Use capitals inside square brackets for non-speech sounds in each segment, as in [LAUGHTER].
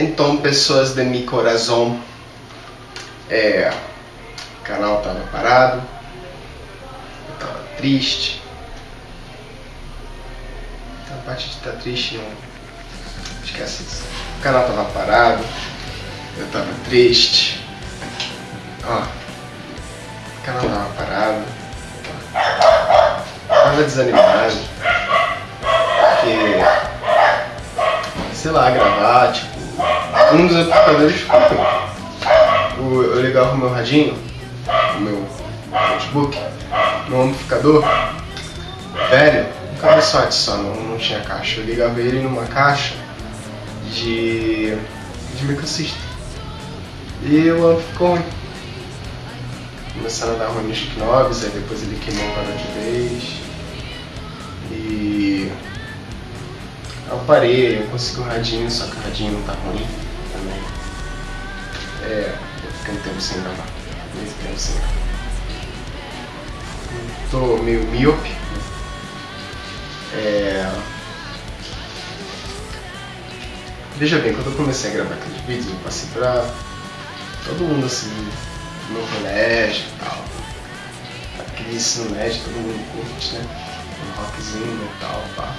Então, pessoas de mi coração, é, o canal tava parado, eu tava triste. Então, a parte de estar tá triste não esquece isso. O canal tava parado, eu tava triste. Ó, o canal tava parado, tava desanimado, porque, sei lá, gravar, tipo, um dos amplificadores o, eu ligava o meu radinho, o meu notebook, no amplificador velho, um cabeçote só, não, não tinha caixa. Eu ligava ele numa caixa de, de microsystem. E o amp ficou ruim. Começaram a dar ruim nos knobs, aí depois ele queimou para de vez. E eu parei, eu consegui o radinho, só que o radinho não tá ruim também. É, eu fiquei um tempo sem gravar. Muito tempo sem gravar. Tô meio míope. É... Veja bem, quando eu comecei a gravar aqueles vídeos, eu passei pra todo mundo assim, no colégio e tal. Aquele ensino médio, todo mundo curte, né? Um rockzinho e tal, pá.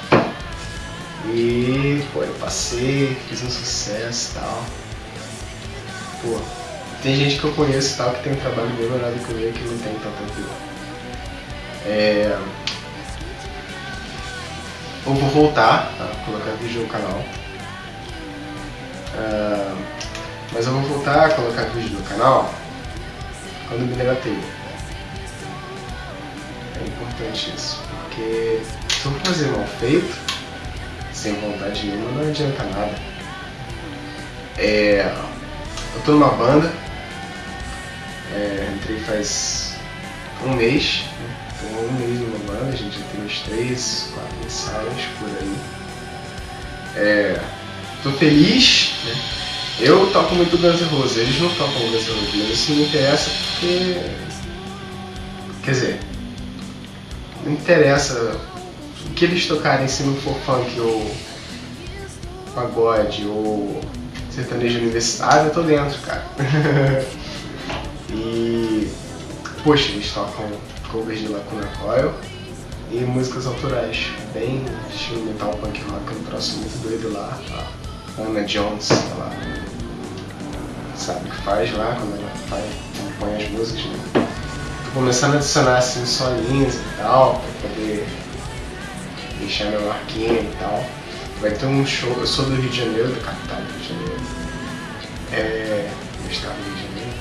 E, pô, eu passei, fiz um sucesso e tal. Pô, tem gente que eu conheço tal que tem um trabalho bem melhor do que o meu que não tem tanto aquilo. É... Eu vou voltar a colocar vídeo no canal. Uh, mas eu vou voltar a colocar vídeo no canal quando me telha. É importante isso, porque se eu fazer mal feito, sem vontade nenhuma, não adianta nada. É, eu tô numa banda, é, entrei faz um mês, né? tô um mês numa banda, a gente já tem uns três, quatro ensaios por aí. É, tô feliz, né? Eu toco muito Guns N' Roses, eles não tocam Guns N' Roses, mas isso não interessa porque. Quer dizer, não interessa o que eles tocarem se não for funk ou pagode ou sertanejo universitário, eu tô dentro, cara. [LAUGHS] e, poxa, eles tocam covers de Lacuna Coil e músicas autorais, bem estilo metal punk rock, um troço muito doido lá. A Anna Jones, ela sabe o que faz lá quando ela faz, compõe as músicas, né? Tô começando a adicionar assim solinhos e tal, pra poder deixar meu marquinho e tal. Vai ter um show, eu sou do Rio de Janeiro, da capital do Rio de Janeiro, é, do estado do Rio de Janeiro,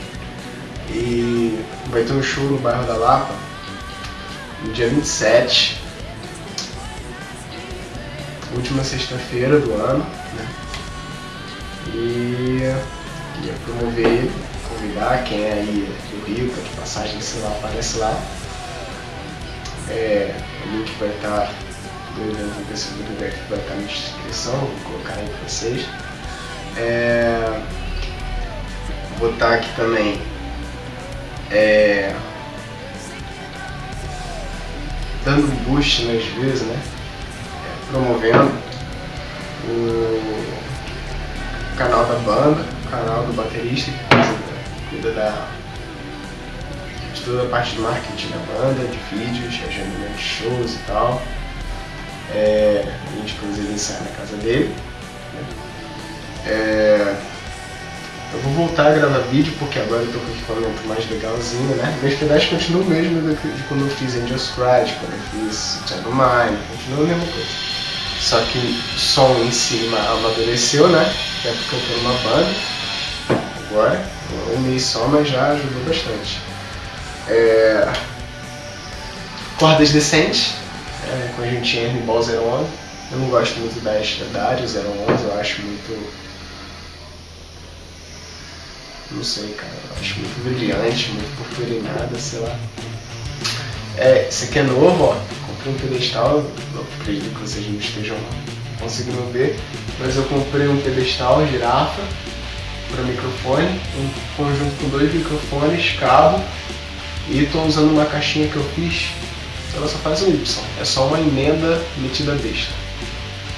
e vai ter um show no bairro da Lapa, no dia 27, última sexta-feira do ano, né? E ia promover convidar quem é aí do Rio, tá de passagem, sei lá, aparece lá. É, o link vai estar do evento do Facebook que vai estar na descrição, vou colocar aí para vocês. É, vou botar aqui também é, dando um boost nas vezes, né? É, promovendo o canal da banda, o canal do baterista que cuida da toda a parte de marketing da banda, de vídeos, agendamento de shows e tal. É, a gente inclusive ensaiar na casa dele. Né? É, eu vou voltar a gravar vídeo porque agora eu tô com equipamento mais legalzinho, né? Meus pedais continuam o mesmo de quando eu fiz Angels Cry, quando eu fiz Shadow Mine, continua a mesma coisa. Só que o som em cima amadureceu, né? Até porque eu tô numa banda agora, um mês só, mas já ajudou bastante. É... Cordas decentes, é, conjuntinha Rimbaud 011. Eu não gosto muito da Estradade 011, eu acho muito. Não sei, cara, eu acho muito brilhante, muito purpurinada, sei lá. É, esse aqui é novo, ó. Comprei um pedestal, não acredito que vocês não estejam conseguindo ver, mas eu comprei um pedestal girafa para microfone, um conjunto com dois microfones, cabo, e estou usando uma caixinha que eu fiz ela só faz um Y. É só uma emenda metida besta.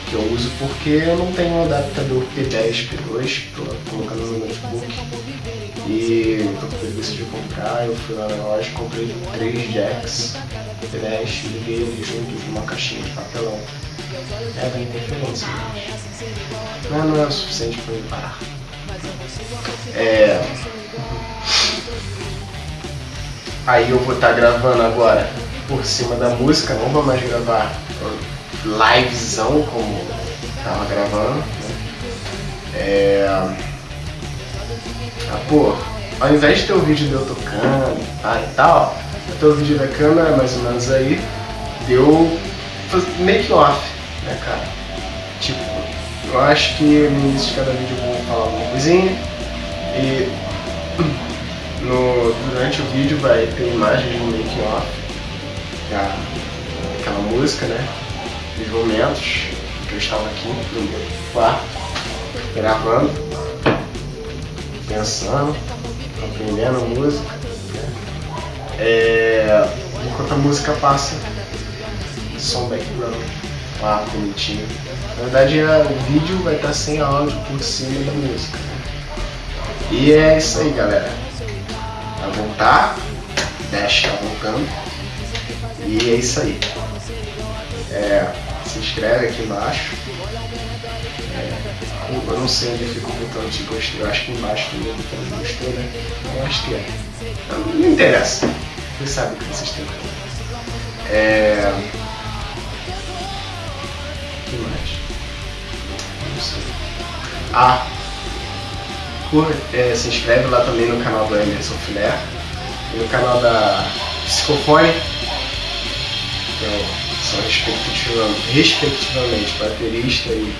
que eu uso porque eu não tenho um adaptador P10, P2 para colocar no meu notebook. E eu decidi comprar, eu fui lá na loja, comprei três jacks P10 e liguei eles juntos numa caixinha de papelão. É, da interferência, mas não, não é o suficiente para eu parar. É... Aí eu vou estar tá gravando agora por cima da música, não vou mais gravar livezão como tava gravando. Né? É... Ah, pô, ao invés de ter o vídeo de eu tocando ah, e tal, ter o vídeo da câmera mais ou menos aí, deu make off, né cara? Tipo, eu acho que no início de cada vídeo eu vou falar alguma coisinha e [CLEARS THROAT] no, durante o vídeo vai ter imagens do make off, aquela música, né? Os momentos que eu estava aqui no meu quarto, gravando, pensando, aprendendo música. Né? É, enquanto a música passa, som background lá bonitinho. Na verdade o vídeo vai estar sem áudio por cima da música. Né? E é isso aí galera. Vai voltar, Dash tá voltando. E é isso aí. É, se inscreve aqui embaixo. É, eu não sei onde fica o botão de gostei, eu acho que embaixo tem o botão de gostei, né? Eu acho que é. Não, não interessa. Vocês sabem que vocês têm. É... O que mais? Não sei. Ah! Por, é, se inscreve lá também no canal do Emerson Filé e no canal da Psicofone. Então, são respectivamente, respectivamente baterista e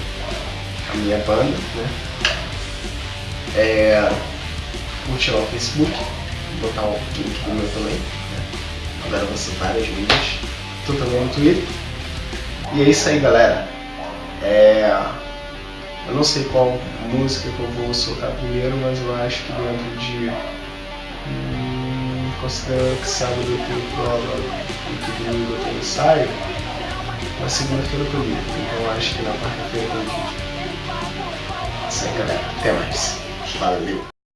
a minha banda, né? É, lá o Facebook, botar o link do meu também, né? Agora você várias mídias, tô também no Twitter. E é isso aí galera. É, eu não sei qual música que eu vou soltar primeiro, mas eu acho que dentro de. Considerando que sábado eu tenho prova e que domingo eu tenho ensaio, na segunda-feira eu tô livre, então acho que na quarta-feira eu tô vídeo. Isso aí galera, até mais. Valeu!